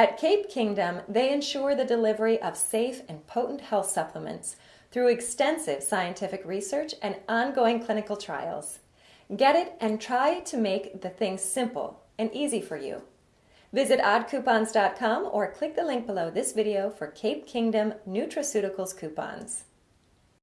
At Cape Kingdom, they ensure the delivery of safe and potent health supplements through extensive scientific research and ongoing clinical trials. Get it and try to make the thing simple and easy for you. Visit oddcoupons.com or click the link below this video for Cape Kingdom Nutraceuticals coupons.